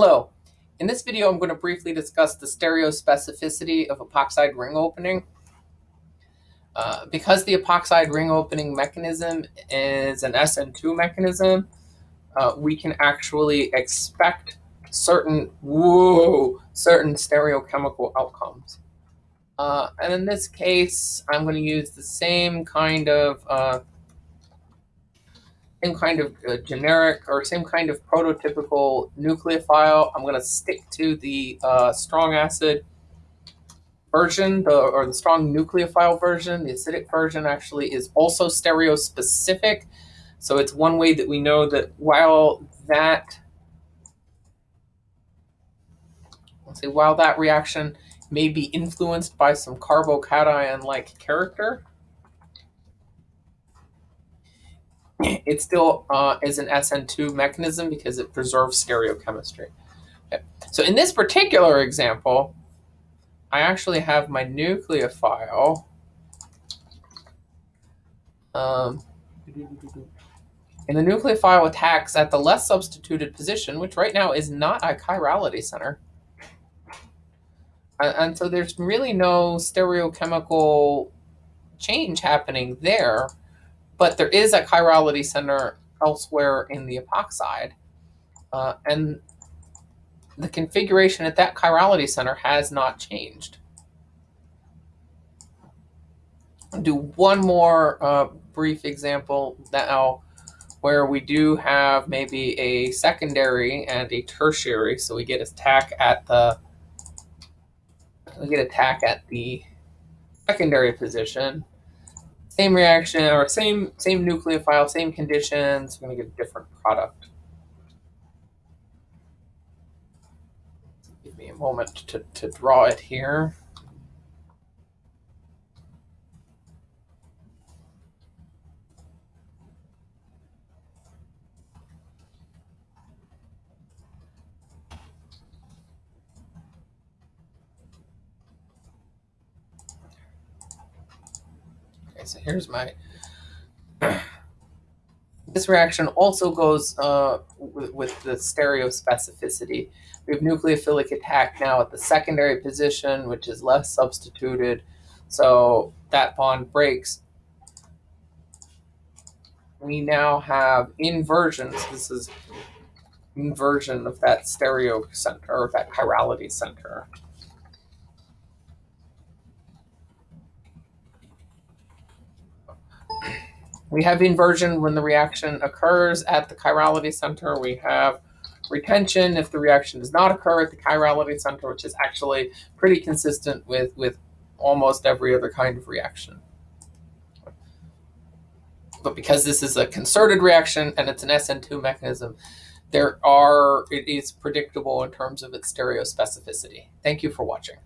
Hello. In this video, I'm going to briefly discuss the stereospecificity of epoxide ring opening. Uh, because the epoxide ring opening mechanism is an SN2 mechanism, uh, we can actually expect certain, whoa, certain stereochemical outcomes. Uh, and in this case, I'm going to use the same kind of uh, same kind of uh, generic or same kind of prototypical nucleophile. I'm going to stick to the uh, strong acid version, the, or the strong nucleophile version. The acidic version actually is also stereospecific. So it's one way that we know that while that, let's say, while that reaction may be influenced by some carbocation-like character, it still uh, is an SN2 mechanism because it preserves stereochemistry. Okay. So in this particular example, I actually have my nucleophile. Um, and the nucleophile attacks at the less substituted position, which right now is not a chirality center. And, and so there's really no stereochemical change happening there but there is a chirality center elsewhere in the epoxide. Uh, and the configuration at that chirality center has not changed. I'll do one more uh, brief example now where we do have maybe a secondary and a tertiary. So we get attack at the we get attack at the secondary position same reaction or same same nucleophile, same conditions. We're to get a different product. Give me a moment to, to draw it here. So here's my, this reaction also goes uh, with, with the stereospecificity. We have nucleophilic attack now at the secondary position, which is less substituted. So that bond breaks. We now have inversions. This is inversion of that stereo center, or that chirality center. We have inversion when the reaction occurs at the chirality center. We have retention if the reaction does not occur at the chirality center, which is actually pretty consistent with, with almost every other kind of reaction. But because this is a concerted reaction and it's an SN2 mechanism, there are, it is predictable in terms of its stereospecificity. Thank you for watching.